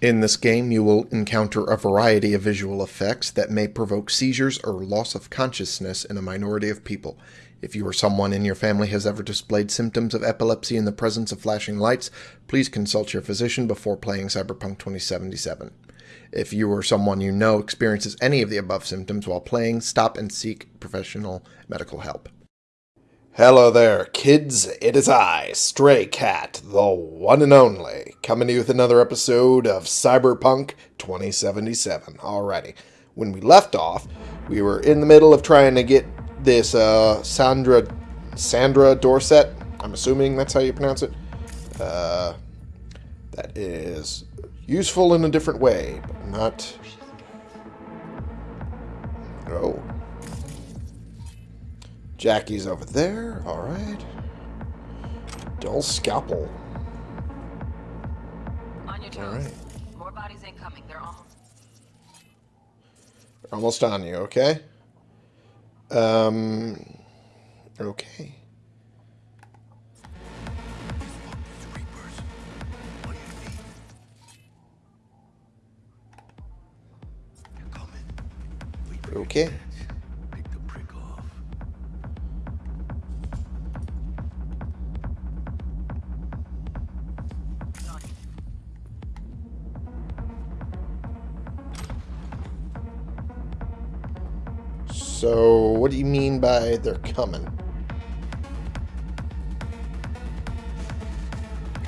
In this game, you will encounter a variety of visual effects that may provoke seizures or loss of consciousness in a minority of people. If you or someone in your family has ever displayed symptoms of epilepsy in the presence of flashing lights, please consult your physician before playing Cyberpunk 2077. If you or someone you know experiences any of the above symptoms while playing, stop and seek professional medical help. Hello there, kids. It is I, Stray Cat, the one and only, coming to you with another episode of Cyberpunk 2077. Alrighty. When we left off, we were in the middle of trying to get this uh, Sandra Sandra Dorsett. I'm assuming that's how you pronounce it. Uh, that is useful in a different way, but not. Oh. Jackie's over there. All right. Dull scalpel. On your toes. All right. More bodies incoming. They're almost. Almost on you, okay? Um, okay. Okay. What do you mean by they're coming?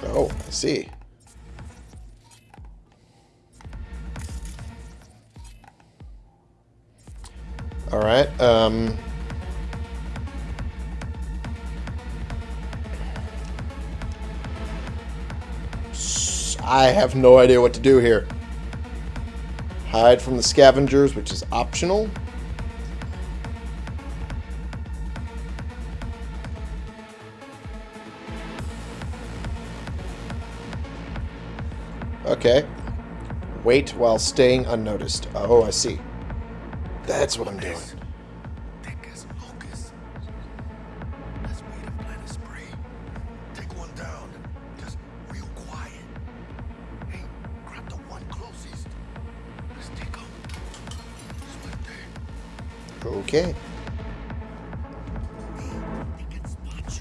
Oh, I see. All right. Um, I have no idea what to do here. Hide from the scavengers, which is optional. Wait while staying unnoticed. Oh, I see. That's what I'm doing. Thick as locusts. Let's wait and plant a spree. Take one down. Just real quiet. Hey, grab the one closest. Let's take him. Swift Okay. They can spot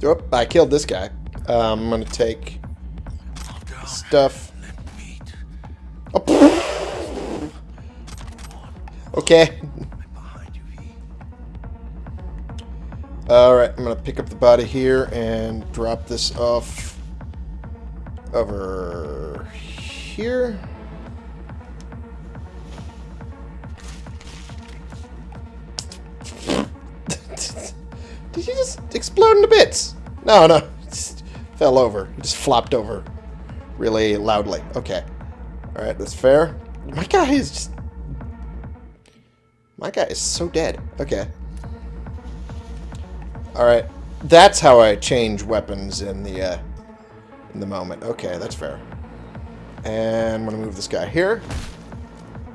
you. Oop, I killed this guy. Um, I'm gonna take stuff. Oh, okay. Alright, I'm gonna pick up the body here and drop this off over here. Did you just explode into bits? No, no. Fell over. He just flopped over really loudly. Okay. Alright, that's fair. My guy is just... My guy is so dead. Okay. Alright. That's how I change weapons in the, uh, in the moment. Okay, that's fair. And I'm gonna move this guy here.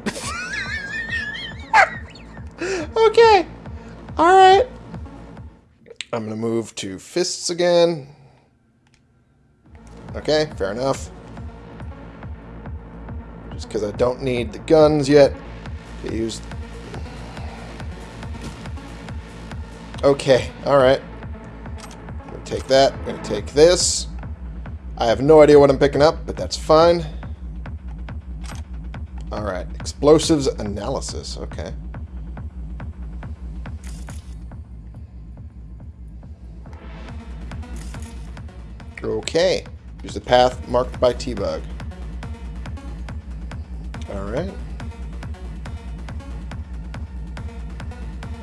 okay. Alright. I'm gonna move to fists again. Okay, fair enough. Just because I don't need the guns yet. They use Okay, alright. I'm gonna take that. I'm gonna take this. I have no idea what I'm picking up, but that's fine. Alright, explosives analysis. Okay. Okay. Use the path marked by T-Bug. Alright.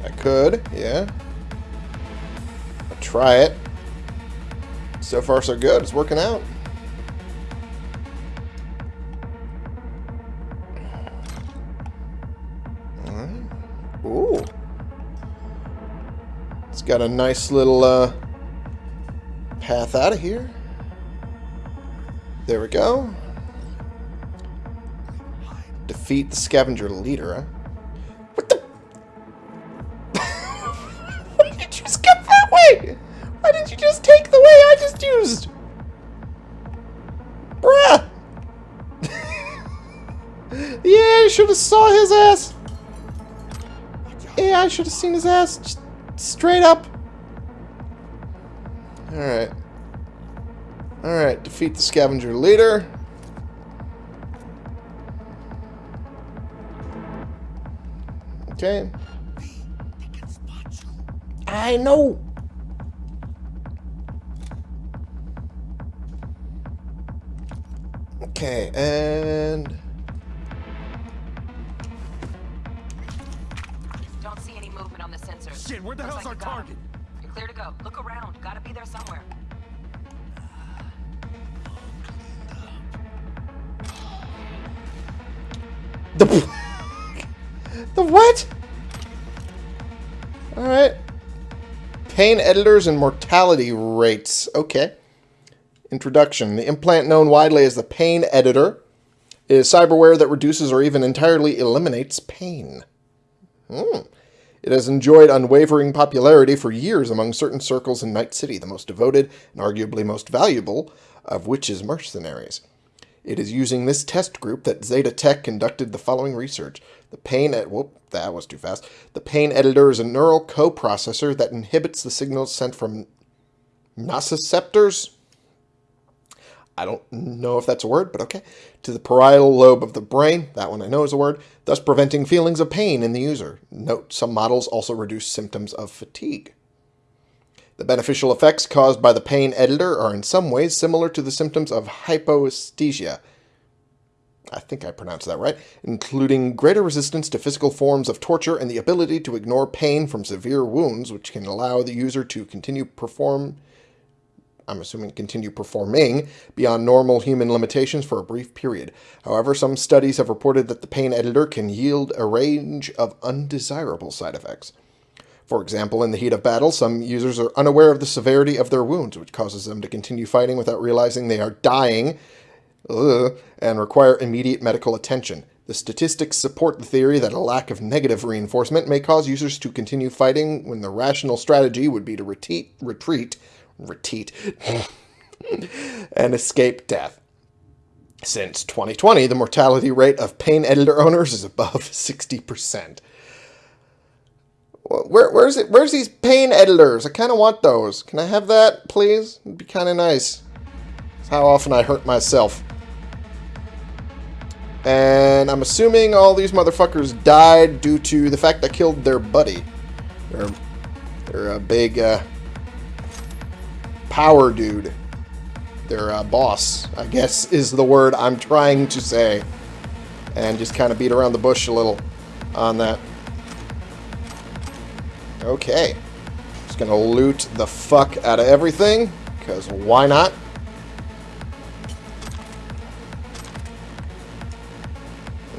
I could, yeah. I'll try it. So far, so good. It's working out. Alright. Ooh. It's got a nice little uh, path out of here. There we go. Defeat the scavenger leader? What the? Why did you just get that way? Why did you just take the way I just used? Bruh! yeah, I should have saw his ass. Yeah, I should have seen his ass. Just straight up. Alright. Alright, defeat the scavenger leader. Okay. They can spot you. I know. Okay, and Don't see any movement on the sensors. Shit, where the Looks hell's like our you got 'em. target? You're clear to go. Look around. Gotta be there somewhere. The the what? All right. Pain editors and mortality rates. Okay. Introduction. The implant known widely as the pain editor is cyberware that reduces or even entirely eliminates pain. Hmm. It has enjoyed unwavering popularity for years among certain circles in Night City, the most devoted and arguably most valuable of which is mercenaries. It is using this test group that Zetatech conducted the following research. The pain ed- whoop, that was too fast. The pain editor is a neural coprocessor that inhibits the signals sent from nociceptors. I don't know if that's a word, but okay. To the parietal lobe of the brain, that one I know is a word, thus preventing feelings of pain in the user. Note, some models also reduce symptoms of fatigue. The beneficial effects caused by the pain editor are in some ways similar to the symptoms of hypoesthesia. I think I pronounced that right, including greater resistance to physical forms of torture and the ability to ignore pain from severe wounds, which can allow the user to continue perform I'm assuming continue performing beyond normal human limitations for a brief period. However, some studies have reported that the pain editor can yield a range of undesirable side effects. For example, in the heat of battle, some users are unaware of the severity of their wounds, which causes them to continue fighting without realizing they are dying ugh, and require immediate medical attention. The statistics support the theory that a lack of negative reinforcement may cause users to continue fighting when the rational strategy would be to retreat, retreat, retreat, and escape death. Since 2020, the mortality rate of pain editor owners is above 60%. Where, where's it? Where's these pain editors? I kind of want those. Can I have that, please? It'd be kind of nice. It's how often I hurt myself. And I'm assuming all these motherfuckers died due to the fact I killed their buddy. They're, they're a big uh, power dude. Their uh, boss, I guess, is the word I'm trying to say. And just kind of beat around the bush a little on that. Okay. Just gonna loot the fuck out of everything, because why not?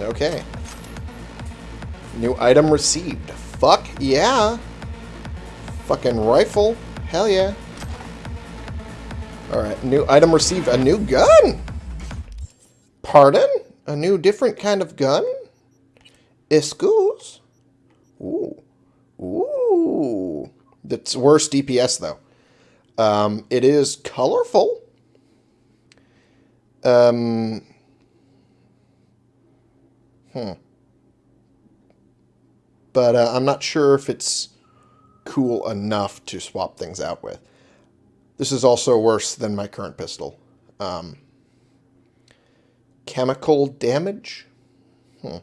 Okay. New item received. Fuck yeah. Fucking rifle. Hell yeah. Alright, new item received. A new gun? Pardon? A new different kind of gun? Excuse? Ooh. Ooh. That's worse DPS, though. Um, it is colorful. Um... Hmm. But uh, I'm not sure if it's cool enough to swap things out with. This is also worse than my current pistol. Um, chemical damage? Hmm.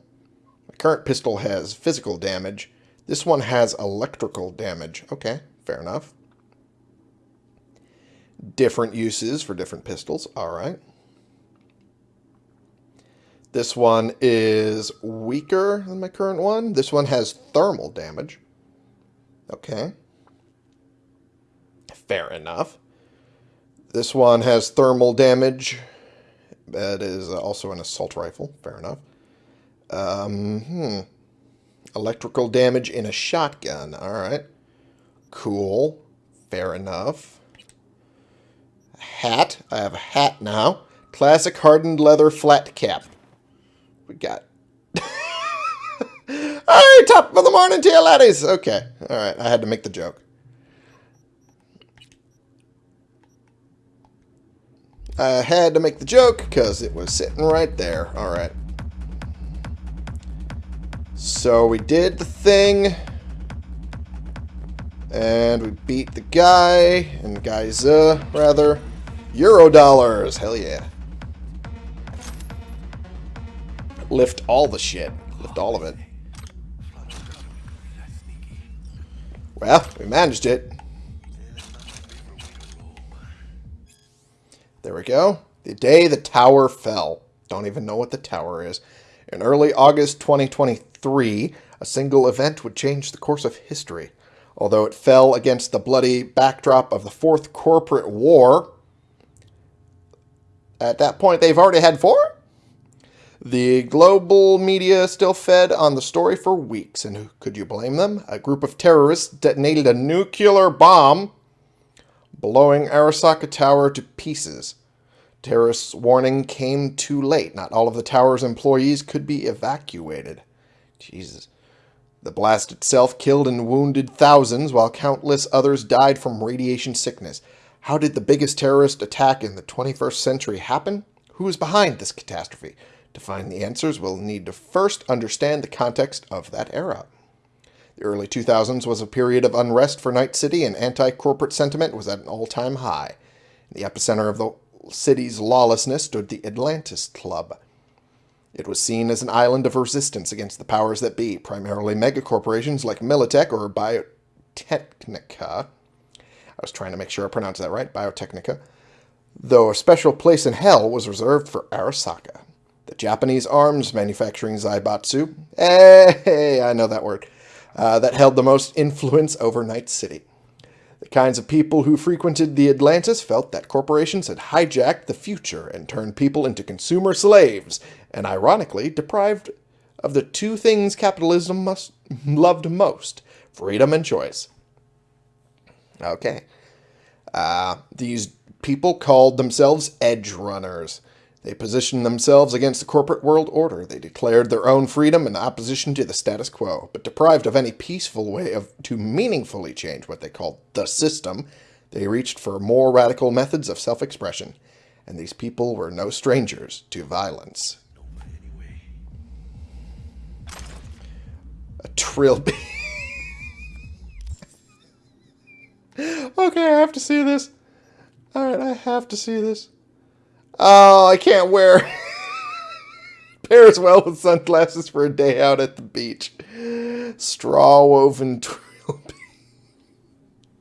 My current pistol has physical damage. This one has electrical damage. Okay, fair enough. Different uses for different pistols. All right. This one is weaker than my current one. This one has thermal damage. Okay. Fair enough. This one has thermal damage. That is also an assault rifle. Fair enough. Um, hmm. Electrical damage in a shotgun. All right. Cool. Fair enough. Hat. I have a hat now. Classic hardened leather flat cap. We got. All right, top of the morning to you, laddies. Okay. All right. I had to make the joke. I had to make the joke because it was sitting right there. Alright. So we did the thing. And we beat the guy, and guys, uh, rather, Euro dollars. Hell yeah. Lift all the shit. Lift all of it. Well, we managed it. There we go. The day the tower fell. Don't even know what the tower is. In early August 2023, a single event would change the course of history. Although it fell against the bloody backdrop of the Fourth Corporate War, at that point they've already had four? The global media still fed on the story for weeks, and could you blame them? A group of terrorists detonated a nuclear bomb, blowing Arasaka Tower to pieces. Terrorists' warning came too late. Not all of the tower's employees could be evacuated. Jesus. The blast itself killed and wounded thousands, while countless others died from radiation sickness. How did the biggest terrorist attack in the 21st century happen? Who is behind this catastrophe? To find the answers, we'll need to first understand the context of that era. The early 2000s was a period of unrest for Night City, and anti-corporate sentiment was at an all-time high. In the epicenter of the city's lawlessness stood the Atlantis Club. It was seen as an island of resistance against the powers that be, primarily megacorporations like Militech or Biotechnica. I was trying to make sure I pronounced that right, Biotechnica. Though a special place in hell was reserved for Arasaka. The Japanese arms manufacturing Zaibatsu, hey, I know that word, uh, that held the most influence over Night City. The kinds of people who frequented the Atlantis felt that corporations had hijacked the future and turned people into consumer slaves, and ironically deprived of the two things capitalism must, loved most freedom and choice. Okay. Uh, these people called themselves edge runners. They positioned themselves against the corporate world order. They declared their own freedom in opposition to the status quo, but deprived of any peaceful way of to meaningfully change what they called the system, they reached for more radical methods of self-expression, and these people were no strangers to violence. A trilby. okay, I have to see this. Alright, I have to see this. Oh, I can't wear pairs well with sunglasses for a day out at the beach. Straw woven trilby.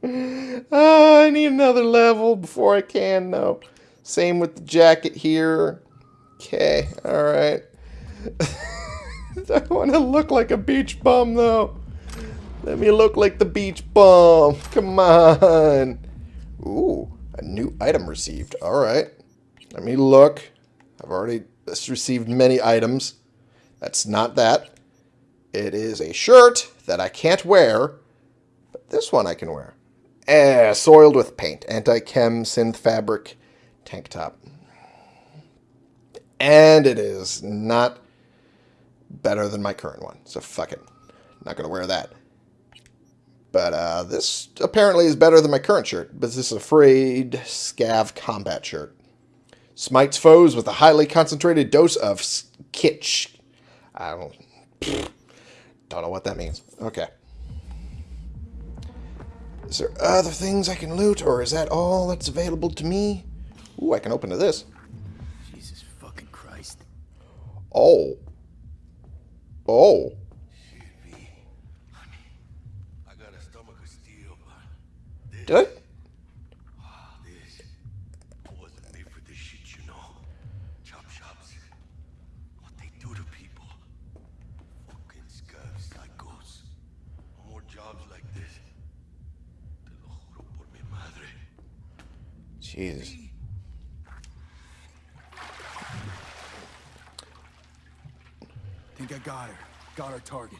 oh, ah, I need another level before I can, no. Same with the jacket here. Okay, alright. I want to look like a beach bum, though. Let me look like the beach bum. Come on. Ooh, a new item received. Alright. Let me look. I've already received many items. That's not that. It is a shirt that I can't wear, but this one I can wear. Eh, soiled with paint. Anti-chem synth fabric tank top. And it is not better than my current one. So fuck it. Not going to wear that. But uh, this apparently is better than my current shirt. But this is a frayed scav combat shirt. Smites foes with a highly concentrated dose of kitsch. I don't, don't know what that means. Okay. Is there other things I can loot, or is that all that's available to me? Ooh, I can open to this. Jesus fucking Christ. Oh. Oh. I got a stomach of steel, but Did I? this wasn't made for this shit, you know. Chop shops. What they do to people. Fucking scab psychos. More jobs like this. Te lo juro por mi madre. Jesus. Think I got her. Got our target.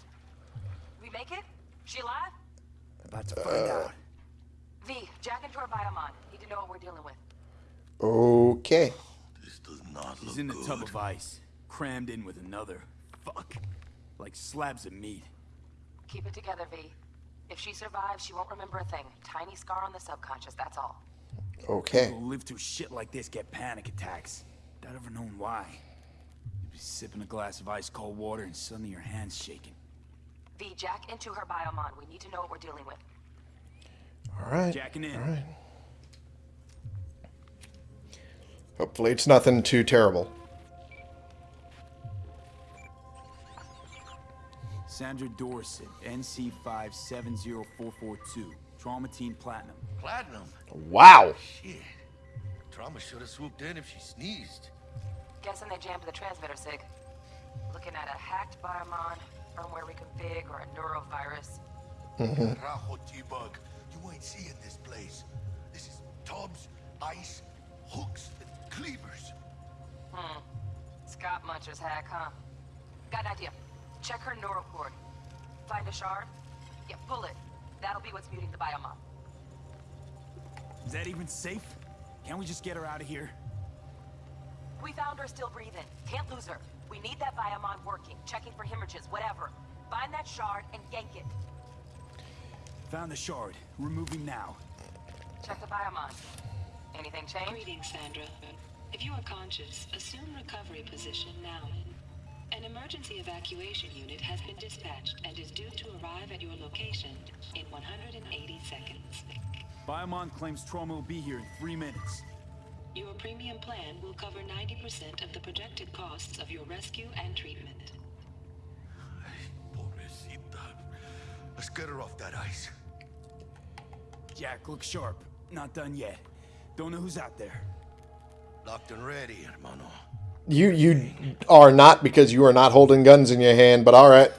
We make it? She alive? About to find out. V, jack into her biomon. Need to know what we're dealing with. Okay. This does not She's look in the good. tub of ice, crammed in with another. Fuck. Like slabs of meat. Keep it together, V. If she survives, she won't remember a thing. Tiny scar on the subconscious, that's all. Okay. People who live through shit like this get panic attacks. Without ever knowing why. You'd be sipping a glass of ice cold water and suddenly your hand's shaking. V, jack into her biomon. We need to know what we're dealing with. All right. Jacking in. All right. Hopefully, it's nothing too terrible. Sandra Dorsett, NC570442. Trauma Team Platinum. Platinum? Wow. Shit. Trauma should have swooped in if she sneezed. Guessing they jammed the transmitter, Sig. Looking at a hacked biomon, firmware reconfig, or a neurovirus. Rajo T-Bug, you ain't seeing this place. This is tubs, ice, hooks, and cleavers. Hmm. Scott Muncher's hack, huh? Got an idea. Check her neural cord. Find a shard? Yeah, pull it. That'll be what's muting the biomon. Is that even safe? Can't we just get her out of here? We found her still breathing. Can't lose her. We need that biomon working, checking for hemorrhages, whatever. Find that shard and yank it. Found the shard. Removing now. Check the biomon. Anything change? Greetings, Sandra. If you are conscious, assume recovery position now. An emergency evacuation unit has been dispatched and is due to arrive at your location in 180 seconds. Biomon claims trauma will be here in three minutes. Your premium plan will cover 90% of the projected costs of your rescue and treatment. Pobrecita. Let's get her off that ice. Jack, look sharp. Not done yet. Don't know who's out there. Locked and ready, hermano. You you are not because you are not holding guns in your hand, but all right.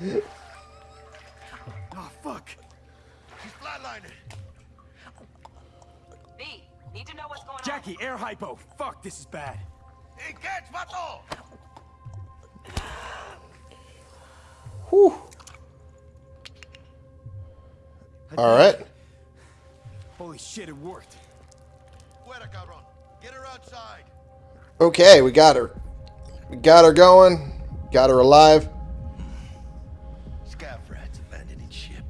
Oh, fuck. She's flatlining. V, need to know what's going on. Jackie, air hypo. Fuck, this is bad. Hey, catch, vato! Whew. All right. Holy shit, it worked. Fuera, cabrón. Get her outside. Okay, we got her. We got her going. Got her alive. Scav rats abandoning ship.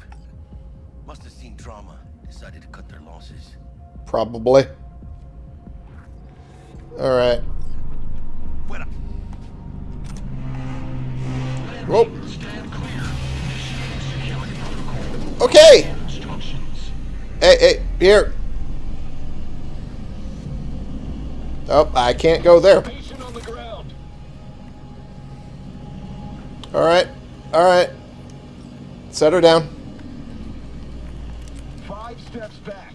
Must have seen trauma. Decided to cut their losses. Probably. All right. Fuera. Whoa. Okay. Hey, hey, here. Oh, I can't go there. Patient on the ground. All right. All right. Set her down. Five steps back.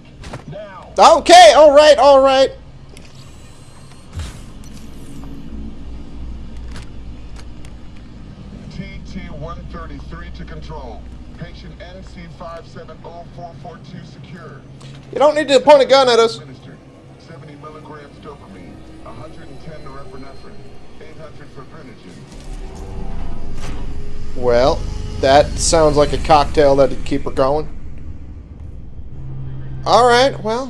Now. Okay. All right. All right. TT-133 to control. Patient NC570442 secure. You don't need to point a gun at us. Well, that sounds like a cocktail that'd keep her going. All right. Well.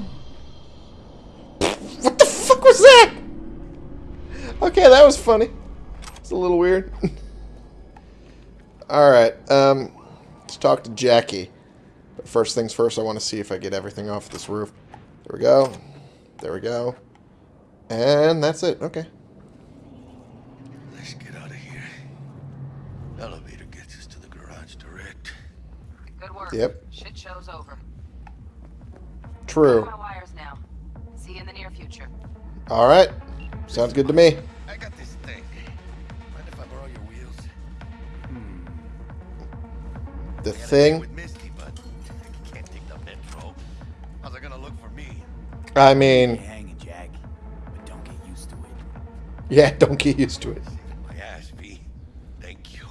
What the fuck was that? Okay, that was funny. It's a little weird. All right. Um, let's talk to Jackie. But first things first, I want to see if I get everything off this roof. There we go. There we go. And that's it. Okay. Let's get out of here. Elevator gets us to the garage direct. Good. Yep. Shit show's over. True. My wires now. See you in the near future. All right. Sounds good to me. I got this thing. Mind if I borrow your wheels? Hmm. The thing. Misty, I the metro. How's it gonna look for me? I mean, hanging, Jack. But don't get used to it. yeah, don't get used to it. My ass, V. Thank you.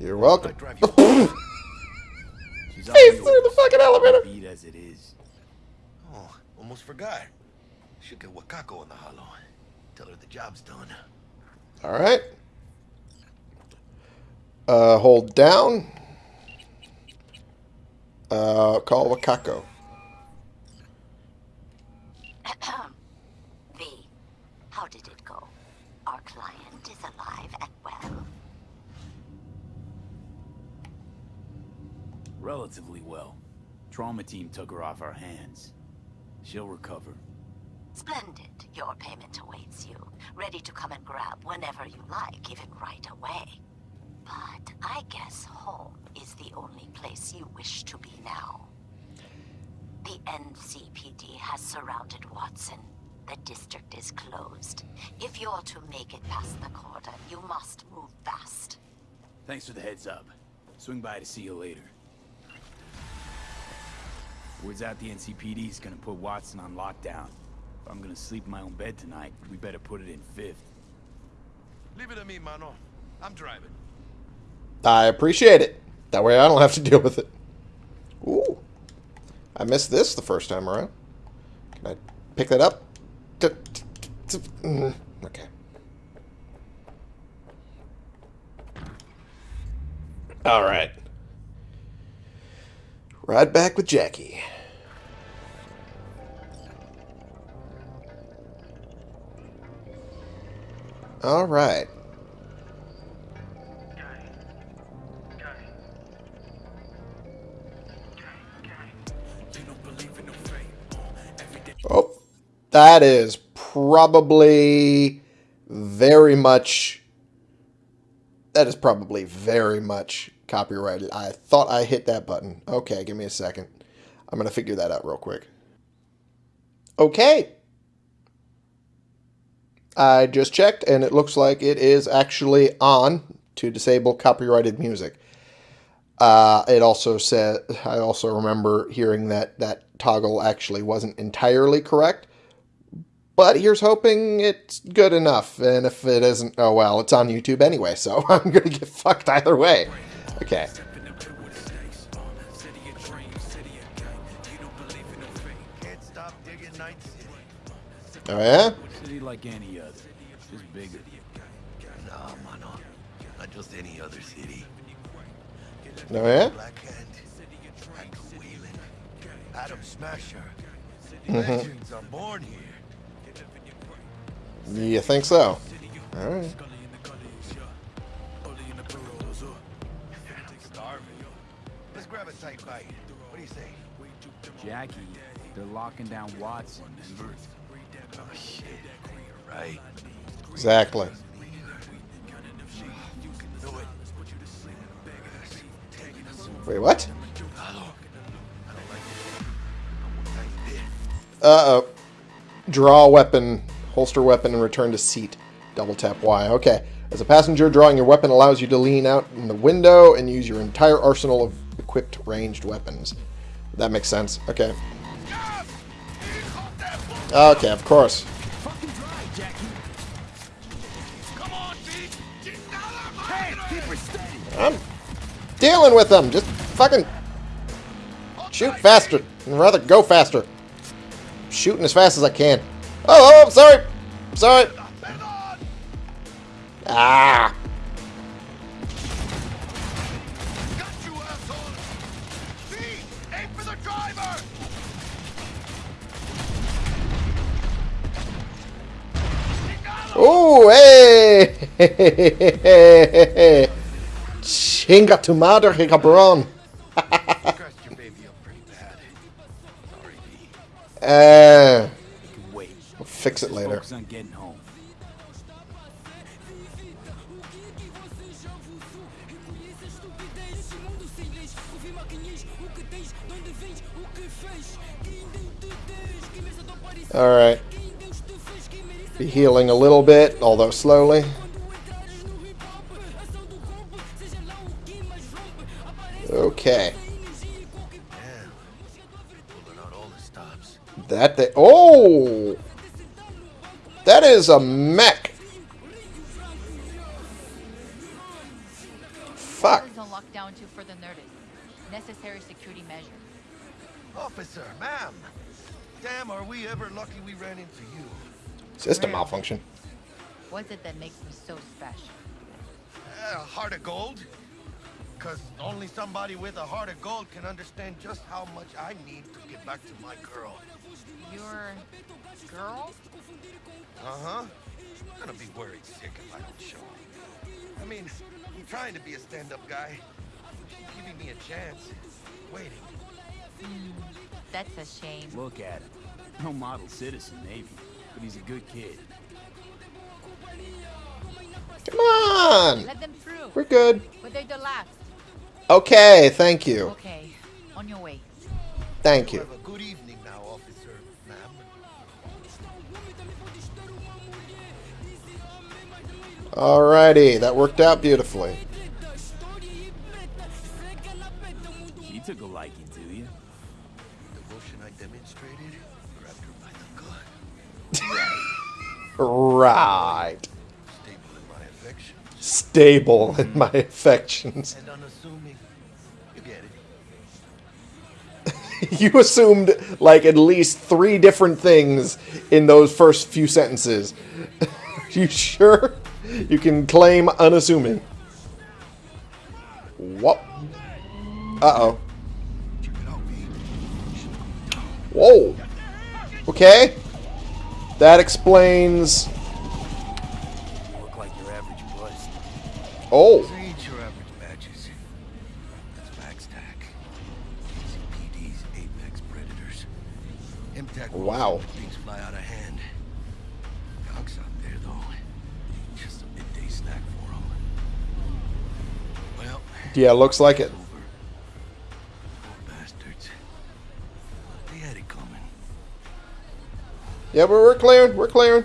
You're I welcome. drive Face through the fucking elevator. Beat as it is. oh, almost forgot. Should get Wakako in the holo. Tell her the job's done. All right. Uh, hold down. Uh, call Wakako. V, how did it go? Our client is alive and well. Relatively well. Trauma team took her off our hands. She'll recover. Splendid. Your payment awaits you, ready to come and grab whenever you like, even right away. But I guess home is the only place you wish to be now. The NCPD has surrounded Watson. The district is closed. If you're to make it past the cordon, you must move fast. Thanks for the heads up. Swing by to see you later. Words out the NCPD's gonna put Watson on lockdown. If I'm gonna sleep in my own bed tonight, we better put it in fifth. Leave it to me, mano. I'm driving. I appreciate it. That way I don't have to deal with it. Ooh. I missed this the first time around. Can I pick that up? Mm, Okay. All right. Ride back with Jackie. All right. Oh, that is probably very much. That is probably very much copyrighted. I thought I hit that button. Okay, give me a second. I'm going to figure that out real quick. Okay. I just checked, and it looks like it is actually on to disable copyrighted music. Uh, it also said, I also remember hearing that that toggle actually wasn't entirely correct. But here's hoping it's good enough. And if it isn't, oh well, it's on YouTube anyway, so I'm going to get fucked either way. Okay. Can't stop digging Night City. Oh yeah? City like any other, just bigger. Nah, mano. Not just any other city. Oh yeah? Black Hand, Andrew Whelan, Adam Smasher. Mm-hmm. Legends are born here. You think so? Alright. Grab a tight bite. What do you say? Jackie, they're locking down Watson, remember? Oh shit. Right. Exactly. Wait, what? Hello. I don't like it. I'm one nice bit. Uh-oh. Draw weapon, holster weapon, and return to seat. Double tap Y. Okay. As a passenger, drawing your weapon allows you to lean out in the window and use your entire arsenal of equipped ranged weapons. That makes sense. Okay. Okay, of course. I'm dealing with them. Just fucking shoot faster. I'd rather go faster. Shooting as fast as I can. Oh, oh, I'm sorry. Sorry. Ah. Chinga tu madre, cabrón. Scratched your baby up pretty bad. Sorry, Pete. Uh, You can wait. we'll fix it later. Focus on getting home. Alright. Be healing a little bit, although slowly. Stops. That oh That is a mech. Fuck. Please don't lock down too. Necessary security measure. Officer, ma'am. Damn, are we ever lucky we ran into you. System malfunction. What's it that makes me so special? Uh, a heart of gold? Because only somebody with a heart of gold can understand just how much I need to get back to my girl. Your girl? Uh-huh. I'm gonna be worried sick if I don't show up. I mean, I'm trying to be a stand-up guy. She's giving me a chance. Waiting. That's a shame. Look at him. No model citizen, maybe, but he's a good kid. Come on! Let them through. We're good. But they're the last. Okay, thank you. Okay, on your way. Thank you. Have a good evening now, officer, ma'am. Alrighty, that worked out beautifully. She took a liking to you. Devotion I demonstrated grabbed her by the gut. Right. Stable in my affection Stable in my mm-hmm. affections. you assumed like at least three different things in those first few sentences. you sure? You can claim unassuming. What? Uh oh. Check it out, V. Whoa. Okay. That explains. You look like your average bust. Oh. Wow. Things fly out of hand. Cox out there, though. Just a midday snack for 'em. Well, Yeah, looks like it. over. Poor bastards. They had it coming. Yeah, but we're clearing. We're clearing.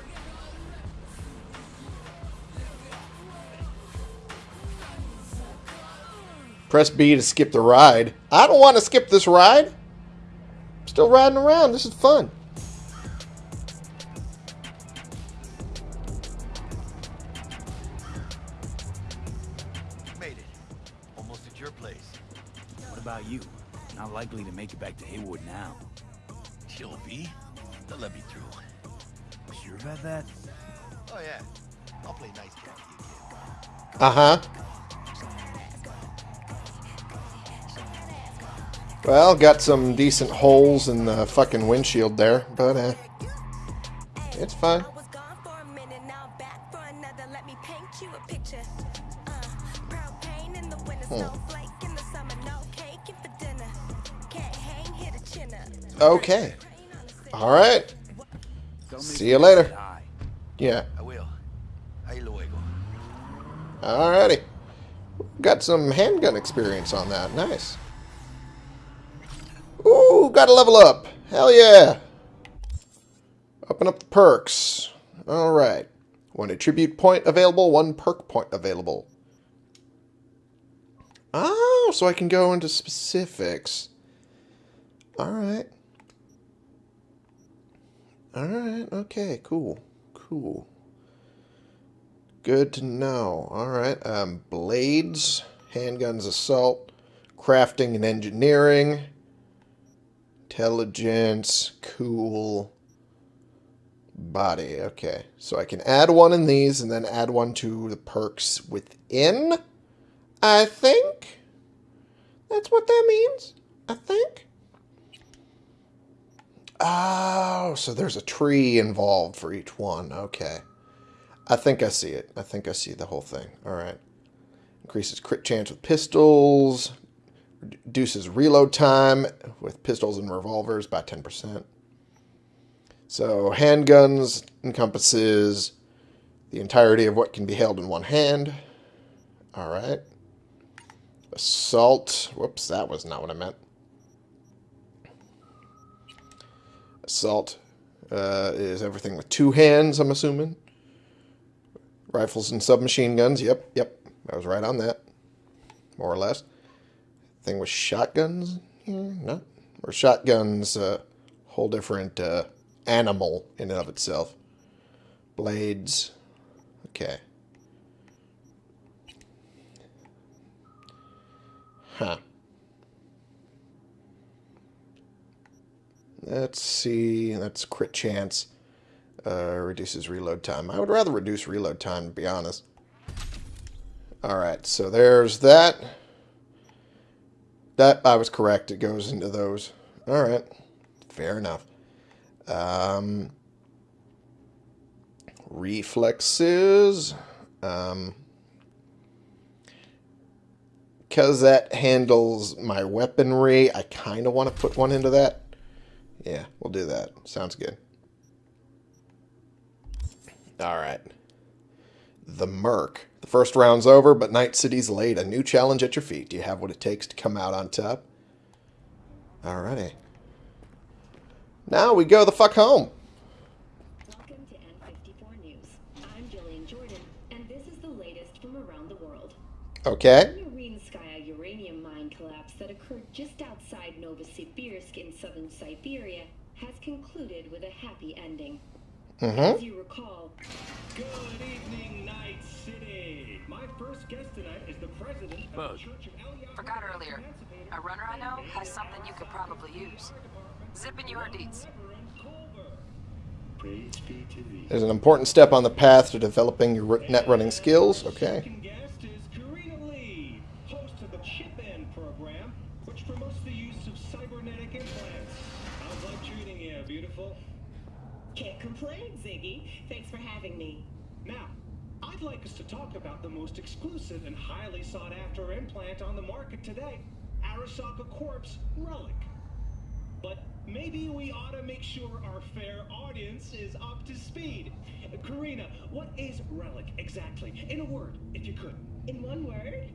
Press B to skip the ride. I don't want to skip this ride. I'm still riding around. This is fun. Likely to make it back to Heywood now. Chill, V. They'll let me through. Sure about that? Oh, yeah. I'll play nice cat to you, kid. Uh huh. Well, got some decent holes in the fucking windshield there, but uh, it's fine. Okay. All right. See you later. Yeah. I will. Alrighty. Got some handgun experience on that. Nice. Ooh, got to level up. Hell yeah. Open up the perks. Alright. One attribute point available, one perk point available. Oh, so I can go into specifics. Alright. Alright, okay, cool. Cool. Good to know. Alright, um, blades, handguns, assault, crafting and engineering, intelligence, cool, body. Okay, so I can add one in these and then add one to the perks within, I think. That's what that means, I think. Oh, so there's a tree involved for each one. Okay. I think I see it. I think I see the whole thing. All right. Increases crit chance with pistols. Reduces reload time with pistols and revolvers by 10%. So handguns encompasses the entirety of what can be held in one hand. All right. Assault. Whoops, that was not what I meant. Assault uh, is everything with two hands, I'm assuming. Rifles and submachine guns. Yep, yep. I was right on that. More or less. Thing with shotguns? No. Or shotguns, uh, whole different uh, animal in and of itself. Blades. Okay. Huh. Let's see. That's crit chance. Uh, reduces reload time. I would rather reduce reload time, to be honest. Alright, so there's that. That, I was correct. It goes into those. Alright. Fair enough. Um, reflexes. Um, because that handles my weaponry, I kind of want to put one into that. Yeah, we'll do that. Sounds good. All right. The Merc. The first round's over, but Night City's laid a new challenge at your feet. Do you have what it takes to come out on top? Alrighty. Now we go the fuck home. Welcome to N54 News. I'm Gillean Jordan, and this is the latest from around the world. Okay. The Urinskaya uranium mine collapse that occurred just outside Novosibirsk in southern Siberia has concluded with a happy ending. Mm-hmm. As you recall, Good evening, Night City. My first guest tonight is the president of Bug. the Church of Eliyahu Forgot earlier. A runner I know has something you could probably use. Zipping your deeds. Praise be to thee. There's an important step on the path to developing your net running skills. Okay. Complain, Ziggy. Thanks for having me. Now, I'd like us to talk about the most exclusive and highly sought after implant on the market today, Arasaka Corp's Relic. But maybe we ought to make sure our fair audience is up to speed. Karina, what is Relic exactly? In a word, if you could. In one word,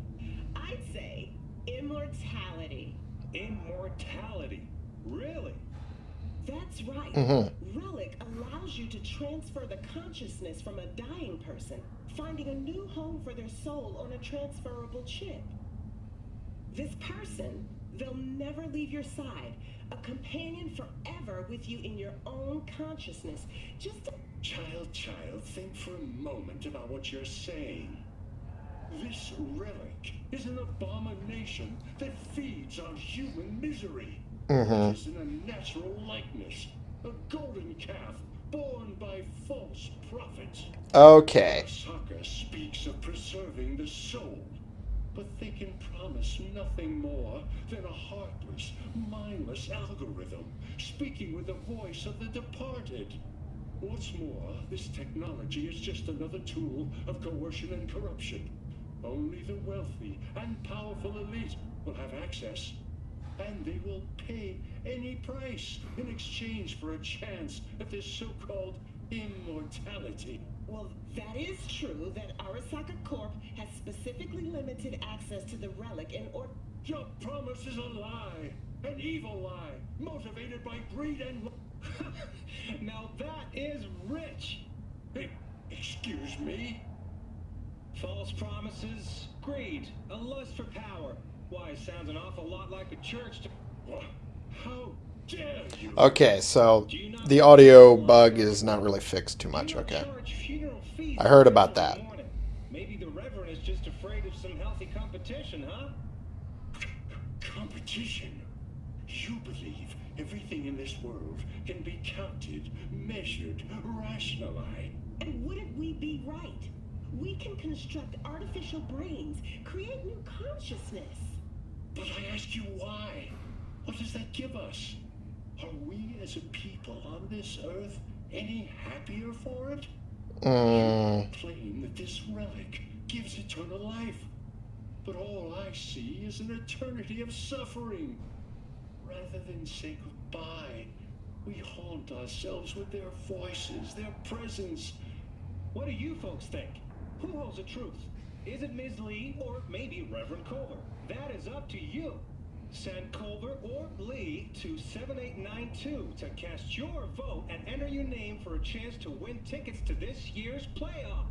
I'd say immortality. Immortality. Really? That's right. Mhm. Relic allows you to transfer the consciousness from a dying person, finding a new home for their soul on a transferable chip. This person, they'll never leave your side, a companion forever with you in your own consciousness. Just a Child, child, think for a moment about what you're saying. This relic is an abomination that feeds on human misery. Mhm. It is an unnatural likeness, a golden calf born by false prophets. Okay. Arasaka speaks of preserving the soul, but they can promise nothing more than a heartless, mindless algorithm speaking with the voice of the departed. What's more, this technology is just another tool of coercion and corruption. Only the wealthy and powerful elite will have access, and they will pay any price in exchange for a chance at this so-called immortality. Well, that is true that Arasaka Corp has specifically limited access to the relic in order. Your promise is a lie, an evil lie, motivated by greed and. now that is rich. Hey, excuse me? False promises, greed, a lust for power. Why, it sounds an awful lot like a church to. What? How dare you? Okay, so the audio bug is not really fixed too much. Okay. Charge funeral fees I heard about that. morning. Maybe the Reverend is just afraid of some healthy competition, huh? Competition? You believe everything in this world can be counted, measured, rationalized. And wouldn't we be right? We can construct artificial brains, create new consciousness. But I ask you why? What does that give us? Are we as a people on this earth any happier for it? Mm, claim that this relic gives eternal life. But all I see is an eternity of suffering. Rather than say goodbye, we haunt ourselves with their voices, their presence. What do you folks think? Who holds the truth? Is it Ms. Lee or maybe Reverend Culver? That is up to you. Send Culver or Lee to 7892 to cast your vote and enter your name for a chance to win tickets to this year's playoff.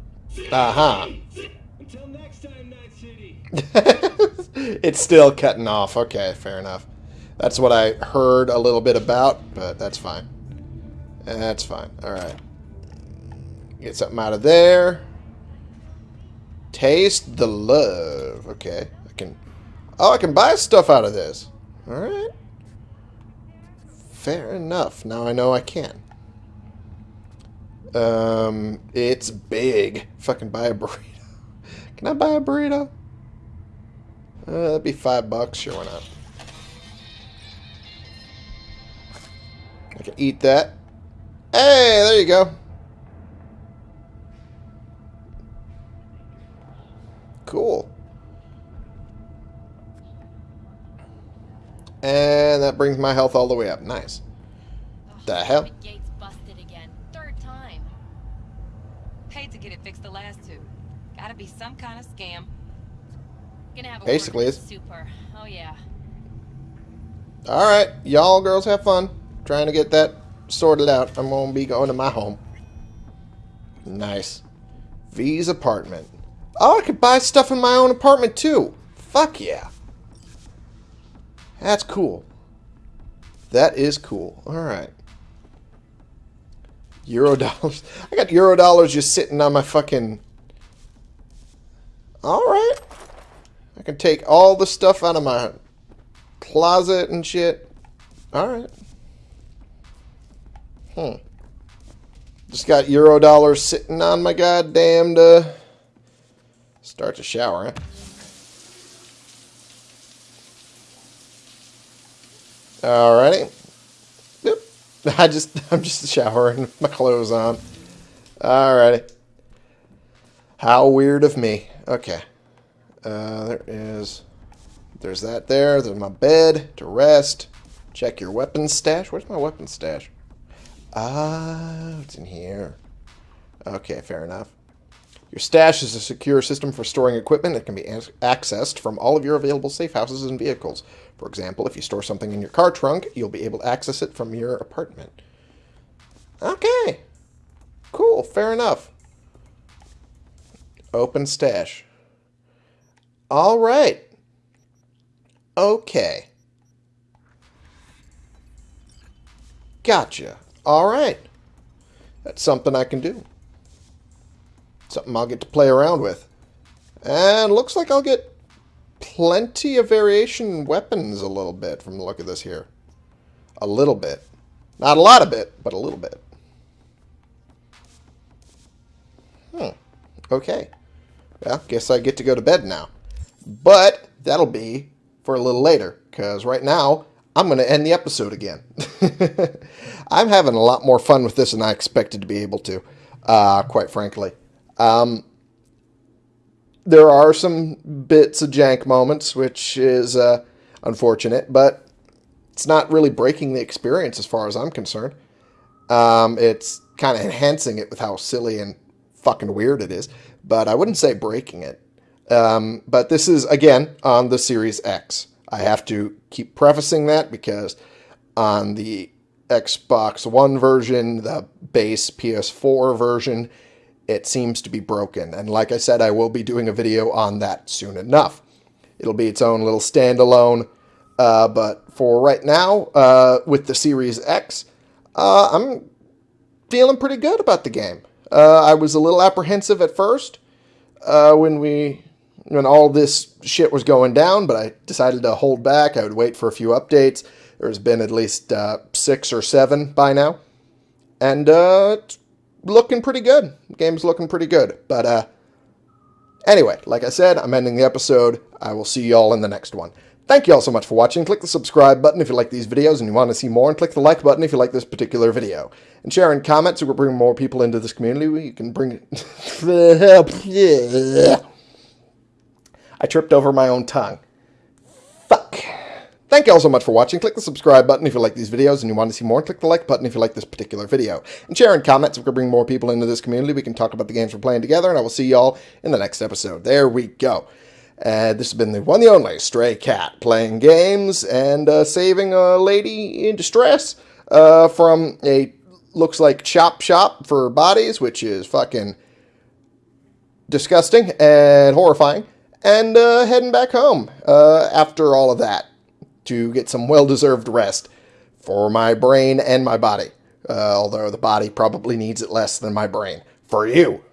uh-huh. Until next time, Night City. it's still cutting off. Okay, fair enough. That's what I heard a little bit about, but that's fine. That's fine. All right. Get something out of there. Taste the love. Okay. I can Oh, I can buy stuff out of this. All right. Fair enough. Now I know I can. Um, it's big. Fucking buy a burrito. Can I buy a burrito? Uh, that'd be five bucks. Sure, why not? I can eat that. Hey, there you go. Cool. And that brings my health all the way up. Nice. Oh, the hell? The gate's busted again. Third time. Paid to get it fixed the last two. Gotta be some kind of scam. Gonna have a Basically word with is. Super. Oh yeah. Alright, y'all girls have fun trying to get that sorted out. I'm going to be going to my home. Nice. V's apartment. Oh, I could buy stuff in my own apartment too. Fuck yeah. That's cool. That is cool. Alright. Euro dollars. I got euro dollars just sitting on my fucking... Alright. I can take all the stuff out of my closet and shit. Alright. Hmm. Just got euro dollars sitting on my goddamn uh, start to shower, huh? Alrighty. Yep. I just I'm just showering, my clothes on. Alrighty. How weird of me. Okay. Uh, there is there's that there. There's my bed to rest. Check your weapons stash. Where's my weapons stash? Ah, it's in here. Okay, fair enough. Your stash is a secure system for storing equipment that can be accessed from all of your available safe houses and vehicles. For example, if you store something in your car trunk, you'll be able to access it from your apartment. Okay. Cool, fair enough. Open stash. All right. Okay. Gotcha. All right. That's something I can do. Something I'll get to play around with. And looks like I'll get plenty of variation weapons a little bit from the look of this here. A little bit. Not a lot of bit, but a little bit. Hmm. Okay. Well, guess I get to go to bed now. But that'll be for a little later, because right now I'm going to end the episode again. I'm having a lot more fun with this than I expected to be able to, uh, quite frankly. Um, there are some bits of jank moments, which is uh, unfortunate, but it's not really breaking the experience as far as I'm concerned. Um, it's kind of enhancing it with how silly and fucking weird it is, but I wouldn't say breaking it. Um, but this is, again, on the Series X. I have to keep prefacing that because on the Xbox One version, the base PS4 version, it seems to be broken. And like I said, I will be doing a video on that soon enough. It'll be its own little standalone. Uh, but for right now, uh, with the Series X, uh, I'm feeling pretty good about the game. Uh, I was a little apprehensive at first uh, when we when all this shit was going down, but I decided to hold back. I would wait for a few updates. There's been at least uh, six or seven by now, and uh, it's looking pretty good. Game's looking pretty good. But uh, anyway, like I said, I'm ending the episode. I will see y'all in the next one. Thank you all so much for watching. Click the subscribe button if you like these videos and you want to see more, and click the like button if you like this particular video. And share and comment so we bring more people into this community. You can bring... I tripped over my own tongue. Thank you all so much for watching. Click the subscribe button if you like these videos and you want to see more. Click the like button if you like this particular video. And share and comment so we can bring more people into this community. We can talk about the games we're playing together, and I will see y'all in the next episode. There we go. Uh, this has been the one, the only Stray Cat playing games and uh, saving a lady in distress uh, from a looks like chop shop for bodies, which is fucking disgusting and horrifying, and uh, heading back home uh, after all of that to get some well-deserved rest for my brain and my body. Uh, although the body probably needs it less than my brain. For you.